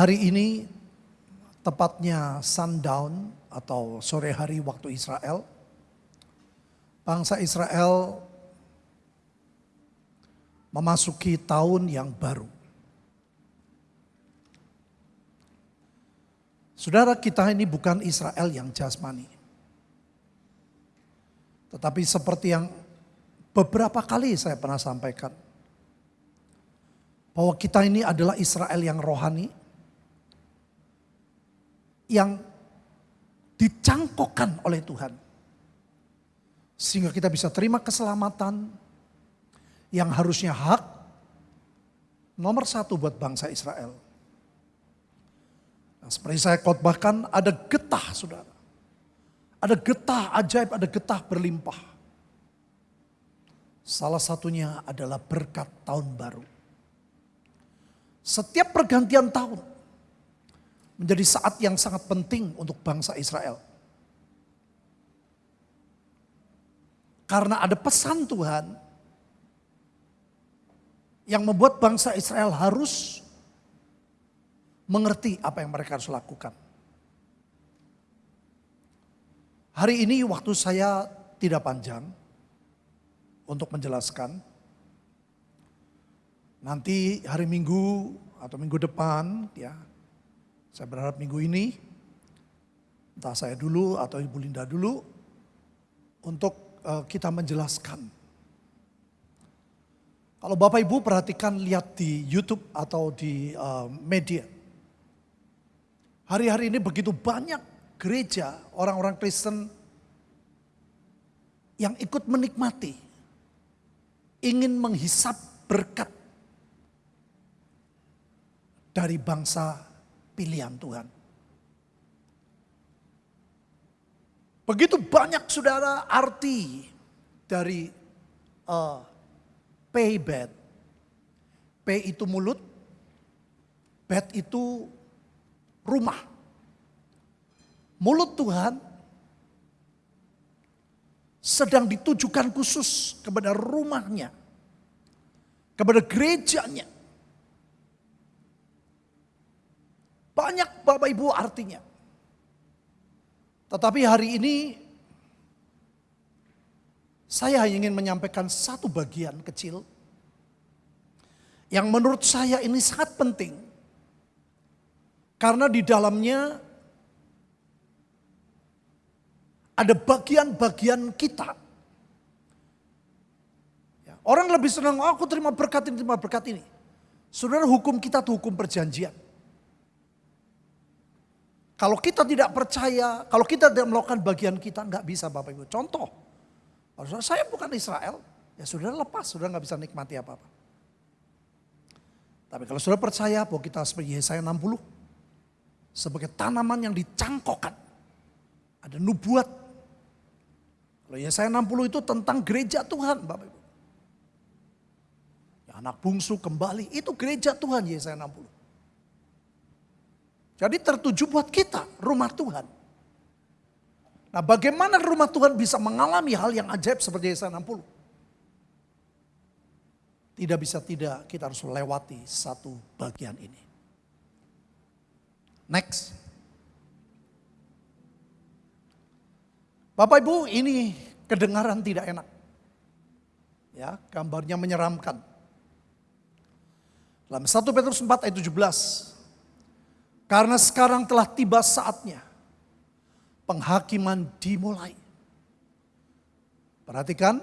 Hari ini tepatnya sundown atau sore hari waktu Israel. Bangsa Israel memasuki tahun yang baru. Saudara kita ini bukan Israel yang jasmani. Tetapi seperti yang beberapa kali saya pernah sampaikan. Bahwa kita ini adalah Israel yang rohani. Yang dicangkokkan oleh Tuhan. Sehingga kita bisa terima keselamatan yang harusnya hak nomor satu buat bangsa Israel. Nah, seperti saya khotbahkan ada getah saudara ada getah ajaib, ada getah berlimpah. Salah satunya adalah berkat tahun baru. Setiap pergantian tahun menjadi saat yang sangat penting untuk bangsa Israel. Karena ada pesan Tuhan yang membuat bangsa Israel harus mengerti apa yang mereka harus lakukan. Hari ini waktu saya tidak panjang untuk menjelaskan. Nanti hari Minggu atau minggu depan ya, saya berharap minggu ini, entah saya dulu atau Ibu Linda dulu, untuk uh, kita menjelaskan. Kalau Bapak Ibu perhatikan lihat di YouTube atau di uh, media. Hari-hari ini begitu banyak gereja, orang-orang Kristen yang ikut menikmati, ingin menghisap berkat dari bangsa pilihan Tuhan. Begitu banyak saudara arti dari uh, pay bed. Pay itu mulut, bed itu rumah. Mulut Tuhan sedang ditujukan khusus kepada rumahnya, kepada gerejanya. Banyak Bapak Ibu artinya. Tetapi hari ini saya ingin menyampaikan satu bagian kecil yang menurut saya ini sangat penting. Karena di dalamnya ada bagian-bagian kita. Ya, orang lebih senang, oh, aku terima berkat ini, terima berkat ini. Saudara hukum kita itu hukum perjanjian. Kalau kita tidak percaya, kalau kita tidak melakukan bagian kita, nggak bisa Bapak Ibu. Contoh, kalau saya bukan Israel, ya saudara lepas, saudara nggak bisa nikmati apa-apa. Tapi kalau saudara percaya bahwa kita sebagai Yesaya 60, sebagai tanaman yang dicangkokkan, ada nubuat kalau Yesaya 60 itu tentang gereja Tuhan Bapak Ibu. Ya, anak bungsu kembali itu gereja Tuhan Yesaya 60. Jadi tertuju buat kita rumah Tuhan. Nah bagaimana rumah Tuhan bisa mengalami hal yang ajaib seperti Yesaya 60? Tidak bisa tidak kita harus melewati satu bagian ini. Next. Bapak Ibu ini kedengaran tidak enak. Ya, gambarnya menyeramkan. Dalam 1 Petrus 4 ayat 17. Karena sekarang telah tiba saatnya penghakiman dimulai. Perhatikan,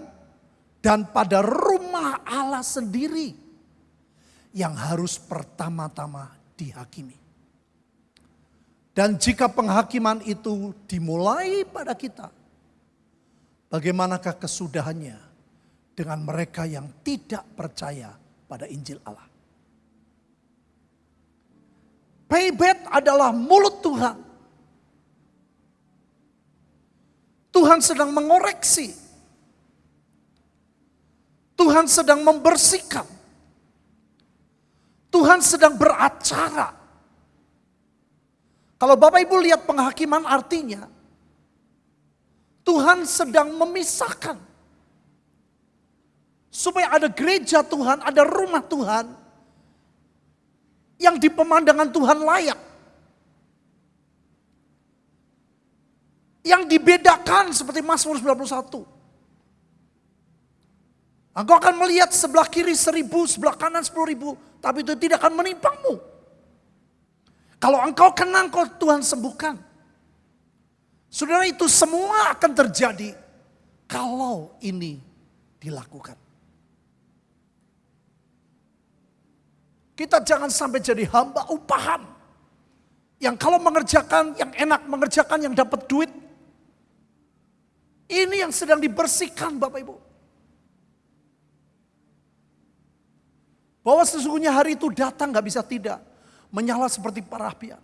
dan pada rumah Allah sendiri yang harus pertama-tama dihakimi. Dan jika penghakiman itu dimulai pada kita, Bagaimanakah kesudahannya dengan mereka yang tidak percaya pada Injil Allah? Payback adalah mulut Tuhan. Tuhan sedang mengoreksi. Tuhan sedang membersihkan. Tuhan sedang beracara. Kalau Bapak Ibu lihat penghakiman artinya, Tuhan sedang memisahkan. Supaya ada gereja Tuhan, ada rumah Tuhan. Yang di pemandangan Tuhan layak. Yang dibedakan seperti Mazmur 91. Engkau akan melihat sebelah kiri seribu, sebelah kanan sepuluh ribu. Tapi itu tidak akan menimpangmu. Kalau engkau kenang, kau Tuhan sembuhkan. Saudara itu semua akan terjadi kalau ini dilakukan. Kita jangan sampai jadi hamba upahan. Yang kalau mengerjakan, yang enak mengerjakan, yang dapat duit. Ini yang sedang dibersihkan Bapak Ibu. Bahwa sesungguhnya hari itu datang gak bisa tidak. Menyala seperti para apian.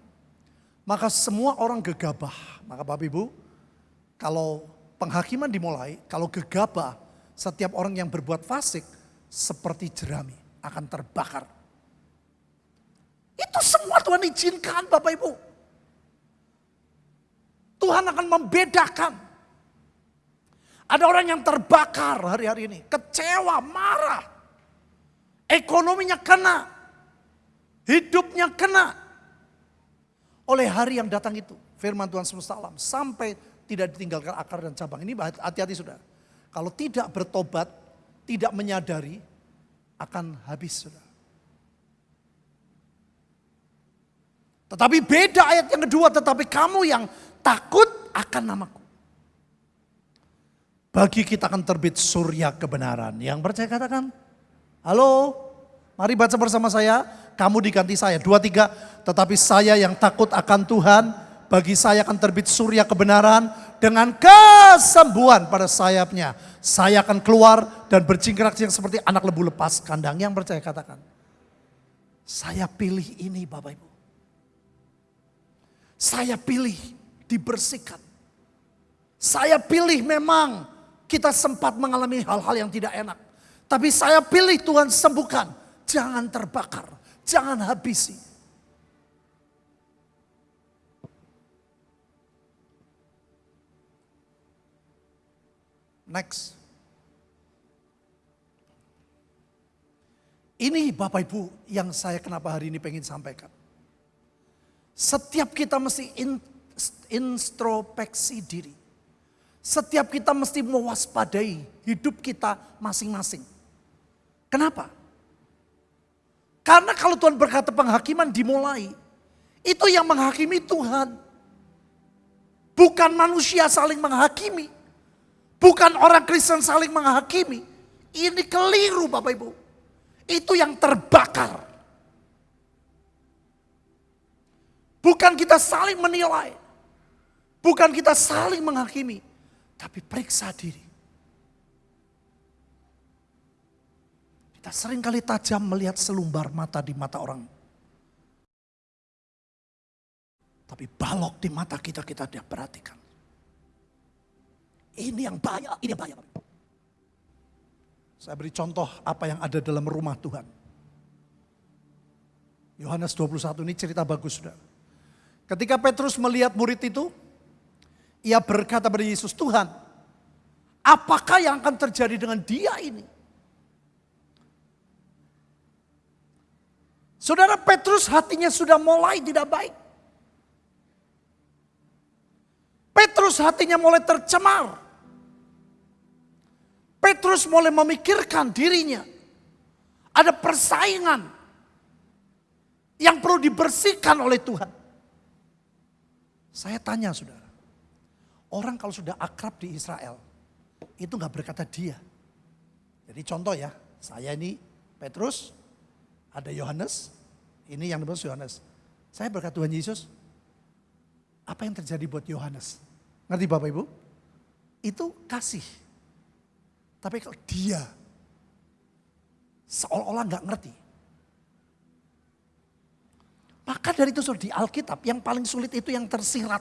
Maka semua orang gegabah. Maka Bapak Ibu, kalau penghakiman dimulai, kalau gegabah, setiap orang yang berbuat fasik seperti jerami akan terbakar. Itu semua Tuhan izinkan Bapak Ibu. Tuhan akan membedakan. Ada orang yang terbakar hari-hari ini, kecewa, marah. Ekonominya kena. Hidupnya kena. Oleh hari yang datang itu. Firman Tuhan semesta alam. Sampai tidak ditinggalkan akar dan cabang. Ini hati-hati sudah. Kalau tidak bertobat, tidak menyadari, akan habis sudah. Tetapi beda ayat yang kedua, tetapi kamu yang takut akan namaku. Bagi kita akan terbit surya kebenaran. Yang percaya katakan, Halo, mari baca bersama saya. Kamu diganti saya. Dua, tiga. Tetapi saya yang takut akan Tuhan, bagi saya akan terbit surya kebenaran dengan kesembuhan pada sayapnya. Saya akan keluar dan berjingkrak yang seperti anak lebu lepas kandang. Yang percaya katakan. Saya pilih ini Bapak Ibu. Saya pilih dibersihkan. Saya pilih memang kita sempat mengalami hal-hal yang tidak enak. Tapi saya pilih Tuhan sembuhkan. Jangan terbakar, jangan habisi. Next. Ini Bapak Ibu yang saya kenapa hari ini pengen sampaikan. Setiap kita mesti in, introspeksi diri. Setiap kita mesti mewaspadai hidup kita masing-masing. Kenapa? Karena kalau Tuhan berkata penghakiman dimulai, itu yang menghakimi Tuhan. Bukan manusia saling menghakimi. Bukan orang Kristen saling menghakimi. Ini keliru Bapak Ibu. Itu yang terbakar. Bukan kita saling menilai. Bukan kita saling menghakimi. Tapi periksa diri. Kita sering kali tajam melihat selumbar mata di mata orang. Tapi balok di mata kita kita tidak perhatikan. Ini yang bahaya, ini yang bahaya. Saya beri contoh apa yang ada dalam rumah Tuhan. Yohanes 21 ini cerita bagus sudah. Ketika Petrus melihat murid itu, ia berkata pada Yesus, Tuhan, apakah yang akan terjadi dengan dia ini? Saudara Petrus hatinya sudah mulai tidak baik. Petrus hatinya mulai tercemar. Petrus mulai memikirkan dirinya. Ada persaingan yang perlu dibersihkan oleh Tuhan. Saya tanya saudara, orang kalau sudah akrab di Israel, itu nggak berkata dia. Jadi contoh ya, saya ini Petrus, ada Yohanes, ini yang dimaksud Yohanes. Saya berkata Tuhan Yesus, apa yang terjadi buat Yohanes? Ngerti Bapak Ibu? Itu kasih. Tapi kalau dia seolah-olah nggak ngerti. Maka dari itu di Alkitab yang paling sulit itu yang tersirat.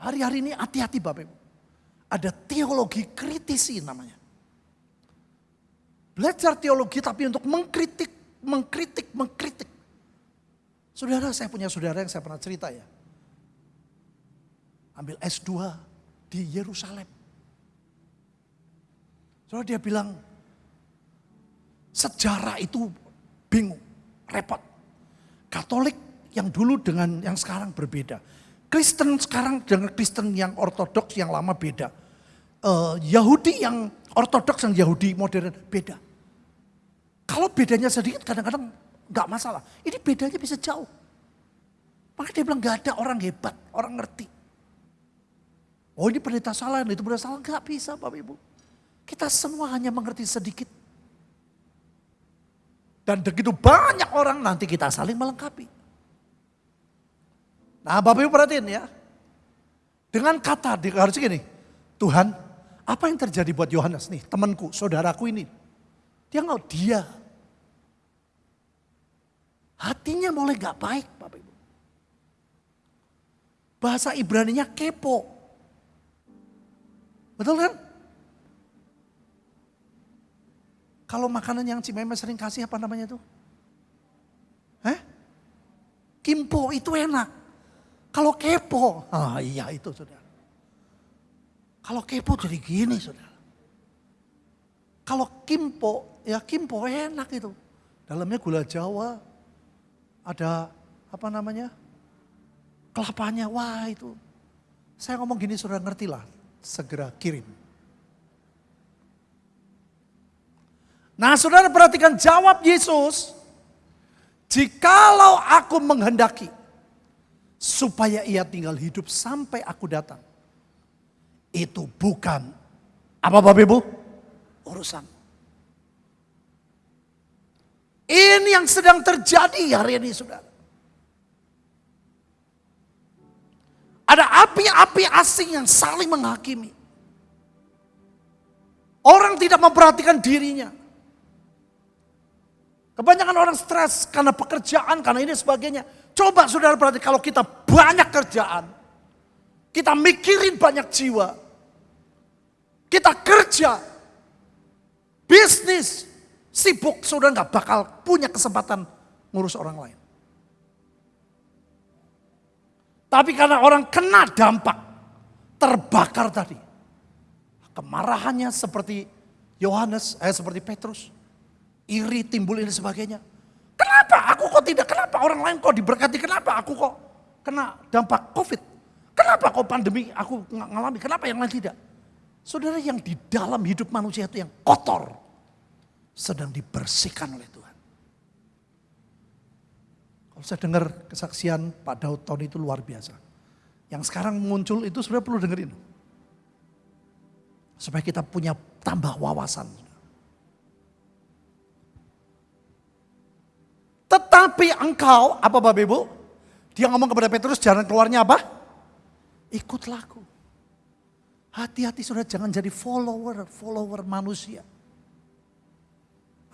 Hari-hari ini hati-hati Bapak Ibu. Ada teologi kritisi namanya. Belajar teologi tapi untuk mengkritik, mengkritik, mengkritik. Saudara, saya punya saudara yang saya pernah cerita ya. Ambil S2 di Yerusalem. Saudara dia bilang, sejarah itu bingung. Repot. Katolik yang dulu dengan yang sekarang berbeda. Kristen sekarang dengan Kristen yang ortodoks yang lama beda. Uh, Yahudi yang ortodoks yang Yahudi modern beda. Kalau bedanya sedikit kadang-kadang nggak masalah. Ini bedanya bisa jauh. Maka dia bilang gak ada orang hebat, orang ngerti. Oh ini pendeta salah, itu pendeta salah. Gak bisa Bapak Ibu. Kita semua hanya mengerti sedikit. Dan begitu banyak orang nanti kita saling melengkapi. Nah Bapak Ibu perhatiin ya. Dengan kata harus gini. Tuhan apa yang terjadi buat Yohanes nih temanku, saudaraku ini. Dia nggak dia. Hatinya mulai gak baik Bapak Ibu. Bahasa Ibraninya kepo. Betul kan? Kalau makanan yang Cimeme sering kasih apa namanya itu? Eh? Kimpo itu enak. Kalau kepo, ah iya itu sudah. Kalau kepo jadi gini sudah. Kalau kimpo, ya kimpo enak itu. Dalamnya gula jawa, ada apa namanya? kelapanya, wah itu. Saya ngomong gini sudah ngerti lah, segera kirim. Nah saudara perhatikan jawab Yesus. Jikalau aku menghendaki supaya ia tinggal hidup sampai aku datang. Itu bukan apa Bapak Ibu? Urusan. Ini yang sedang terjadi hari ini saudara. Ada api-api asing yang saling menghakimi. Orang tidak memperhatikan dirinya. Kebanyakan orang stres karena pekerjaan, karena ini sebagainya. Coba saudara perhatikan kalau kita banyak kerjaan. Kita mikirin banyak jiwa. Kita kerja. Bisnis. Sibuk, saudara nggak bakal punya kesempatan ngurus orang lain. Tapi karena orang kena dampak, terbakar tadi. Kemarahannya seperti Yohanes, eh seperti Petrus. Iri timbul ini sebagainya. Kenapa aku kok tidak? Kenapa orang lain kok diberkati? Kenapa aku kok kena dampak COVID? Kenapa kok pandemi aku ngalami? Kenapa yang lain tidak? Saudara yang di dalam hidup manusia itu yang kotor. Sedang dibersihkan oleh Tuhan. Kalau saya dengar kesaksian Pak Daud tahun itu luar biasa. Yang sekarang muncul itu sebenarnya perlu dengerin. Supaya kita punya tambah wawasan. Tetapi engkau, apa Bapak Ibu? Dia ngomong kepada Petrus, jalan keluarnya apa? Ikutlah aku. Hati-hati sudah jangan jadi follower, follower manusia.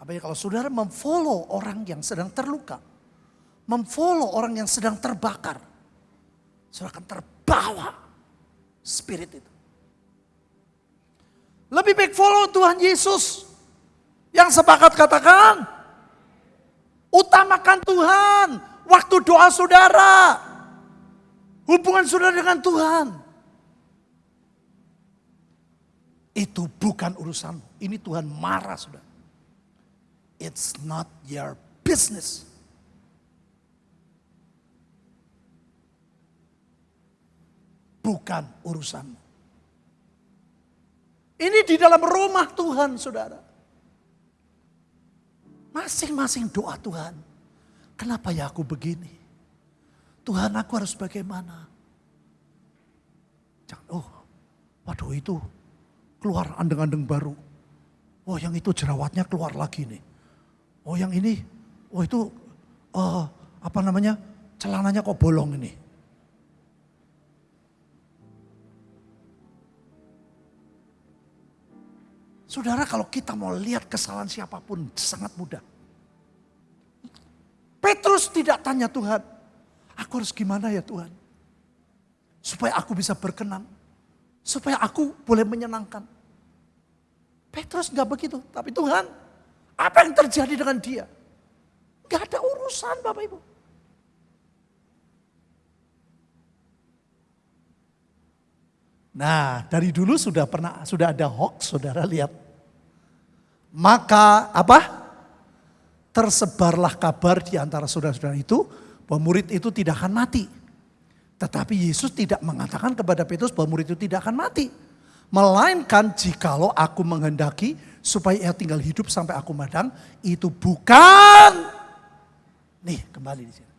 Apa ya kalau saudara memfollow orang yang sedang terluka, memfollow orang yang sedang terbakar, saudara akan terbawa spirit itu. Lebih baik follow Tuhan Yesus. Yang sepakat katakan, utamakan Tuhan. Waktu doa saudara. Hubungan saudara dengan Tuhan. Itu bukan urusanmu. Ini Tuhan marah saudara. It's not your business. bukan urusanmu. Ini di dalam rumah Tuhan, saudara. Masing-masing doa Tuhan. Kenapa ya aku begini? Tuhan aku harus bagaimana? Jangan, oh, waduh itu keluar andeng-andeng baru. Oh yang itu jerawatnya keluar lagi nih. Oh yang ini, oh itu uh, apa namanya celananya kok bolong ini. Saudara kalau kita mau lihat kesalahan siapa pun sangat mudah. Petrus tidak tanya Tuhan, aku harus gimana ya Tuhan? Supaya aku bisa berkenan. Supaya aku boleh menyenangkan. Petrus nggak begitu, tapi Tuhan, apa yang terjadi dengan dia? Gak ada urusan Bapak Ibu. Nah, dari dulu sudah pernah sudah ada hoax, Saudara lihat. Maka apa? tersebarlah kabar di antara saudara-saudara itu bahwa murid itu tidak akan mati. Tetapi Yesus tidak mengatakan kepada Petrus bahwa murid itu tidak akan mati. Melainkan jikalau aku menghendaki supaya ia tinggal hidup sampai aku madang, itu bukan. Nih kembali di sini.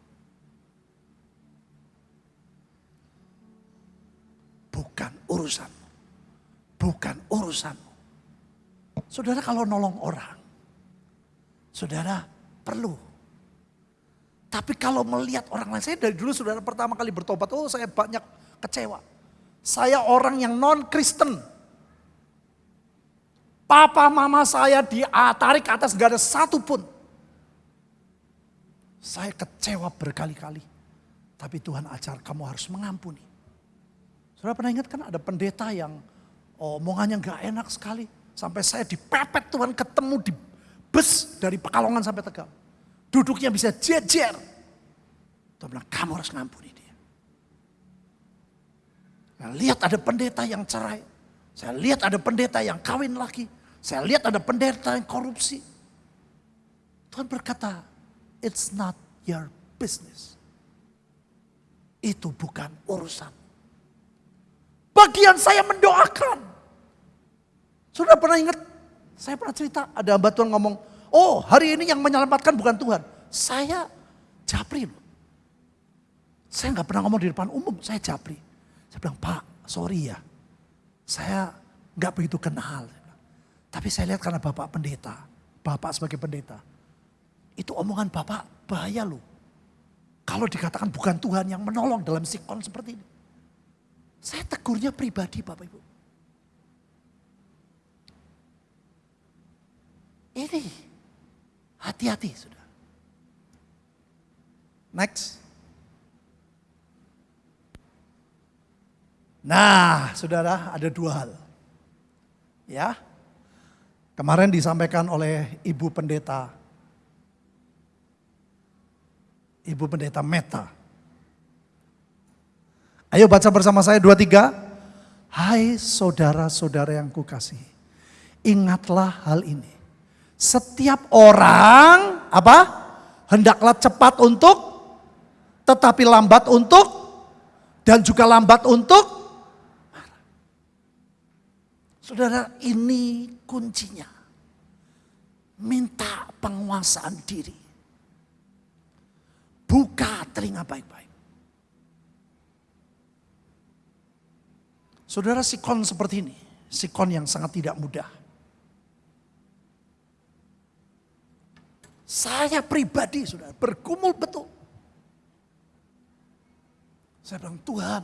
Bukan urusan. Bukan urusan. Saudara kalau nolong orang, saudara perlu. Tapi kalau melihat orang lain, saya dari dulu saudara pertama kali bertobat, oh saya banyak kecewa. Saya orang yang non-Kristen. Papa mama saya ditarik ke atas gak ada satu pun. Saya kecewa berkali-kali. Tapi Tuhan ajar kamu harus mengampuni. Saudara pernah ingat kan ada pendeta yang omongannya gak enak sekali. Sampai saya dipepet Tuhan ketemu di bus dari Pekalongan sampai Tegal. Duduknya bisa jejer. Tuhan bilang kamu harus ngampuni dia. Nah, lihat ada pendeta yang cerai. Saya lihat ada pendeta yang kawin lagi. Saya lihat ada pendeta yang korupsi. Tuhan berkata, it's not your business. Itu bukan urusan. Bagian saya mendoakan. Sudah pernah ingat? Saya pernah cerita, ada hamba Tuhan ngomong, oh hari ini yang menyelamatkan bukan Tuhan. Saya japri loh. Saya nggak pernah ngomong di depan umum, saya japri. Saya bilang, Pak, sorry ya. Saya nggak begitu kenal. Tapi saya lihat karena Bapak pendeta, Bapak sebagai pendeta, itu omongan Bapak bahaya loh. Kalau dikatakan bukan Tuhan yang menolong dalam sikon seperti ini. Saya tegurnya pribadi Bapak Ibu. Ini hati-hati sudah. Next. Nah, saudara, ada dua hal. Ya, Kemarin disampaikan oleh Ibu Pendeta. Ibu Pendeta Meta. Ayo baca bersama saya dua tiga. Hai saudara-saudara yang kukasih. Ingatlah hal ini. Setiap orang apa? Hendaklah cepat untuk tetapi lambat untuk dan juga lambat untuk Saudara, ini kuncinya. Minta penguasaan diri. Buka telinga baik-baik. Saudara sikon seperti ini. Sikon yang sangat tidak mudah. Saya pribadi saudara bergumul betul. Saya bilang Tuhan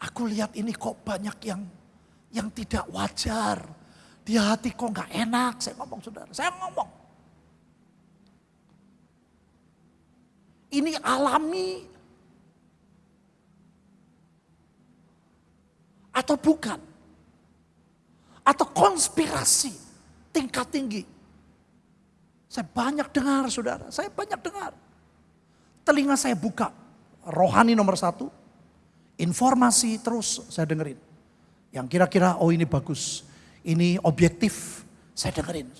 aku lihat ini kok banyak yang yang tidak wajar. Di hati kok nggak enak, saya ngomong saudara. Saya ngomong. Ini alami atau bukan? Atau konspirasi tingkat tinggi. Saya banyak dengar saudara, saya banyak dengar. Telinga saya buka, rohani nomor satu, informasi terus saya dengerin. Yang kira-kira oh ini bagus, ini objektif, saya dengerin.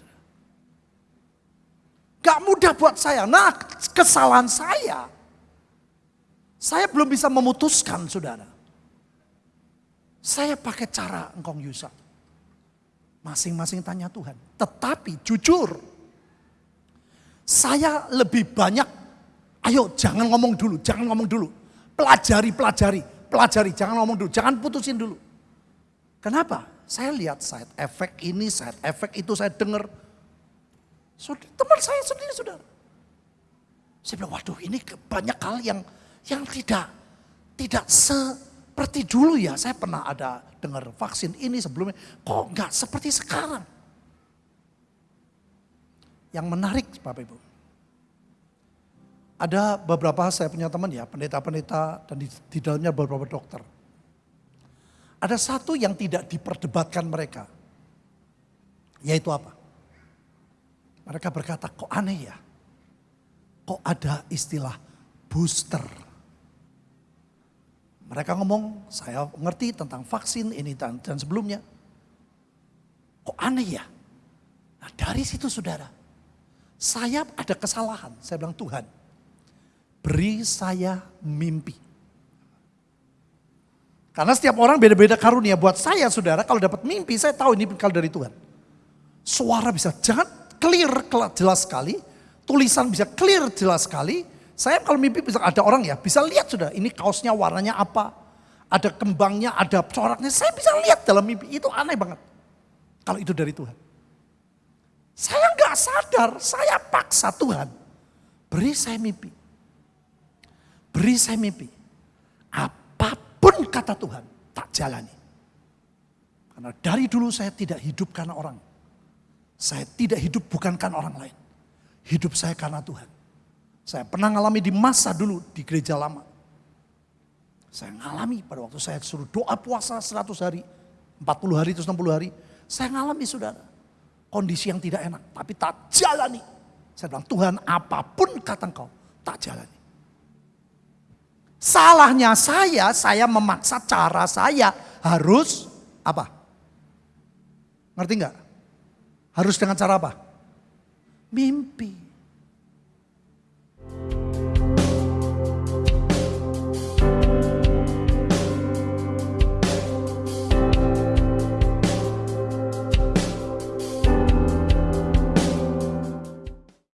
Gak mudah buat saya. Nah kesalahan saya, saya belum bisa memutuskan saudara. Saya pakai cara engkong Yusa. Masing-masing tanya Tuhan. Tetapi jujur, saya lebih banyak, ayo jangan ngomong dulu, jangan ngomong dulu. Pelajari, pelajari, pelajari, jangan ngomong dulu, jangan putusin dulu. Kenapa? Saya lihat side effect ini, side effect itu saya dengar. Teman saya sendiri saudara. Saya bilang, waduh ini banyak hal yang yang tidak tidak seperti dulu ya. Saya pernah ada dengar vaksin ini sebelumnya. Kok enggak seperti sekarang? Yang menarik Bapak Ibu. Ada beberapa saya punya teman ya, pendeta-pendeta dan di, di dalamnya beberapa dokter ada satu yang tidak diperdebatkan mereka. Yaitu apa? Mereka berkata, kok aneh ya? Kok ada istilah booster? Mereka ngomong, saya ngerti tentang vaksin ini dan, dan sebelumnya. Kok aneh ya? Nah dari situ saudara, Saya ada kesalahan. Saya bilang Tuhan, beri saya mimpi. Karena setiap orang beda-beda karunia. Buat saya saudara kalau dapat mimpi saya tahu ini kalau dari Tuhan. Suara bisa jangan clear jelas sekali. Tulisan bisa clear jelas sekali. Saya kalau mimpi bisa ada orang ya bisa lihat sudah ini kaosnya warnanya apa. Ada kembangnya, ada coraknya. Saya bisa lihat dalam mimpi. Itu aneh banget. Kalau itu dari Tuhan. Saya nggak sadar, saya paksa Tuhan. Beri saya mimpi. Beri saya mimpi. Apa pun kata Tuhan, tak jalani. Karena dari dulu saya tidak hidup karena orang. Saya tidak hidup bukan karena orang lain. Hidup saya karena Tuhan. Saya pernah ngalami di masa dulu di gereja lama. Saya ngalami pada waktu saya suruh doa puasa 100 hari, 40 hari, terus 60 hari. Saya ngalami saudara. Kondisi yang tidak enak, tapi tak jalani. Saya bilang, Tuhan apa pun kata engkau, tak jalani. Salahnya saya, saya memaksa cara saya harus apa? Ngerti nggak? Harus dengan cara apa? Mimpi.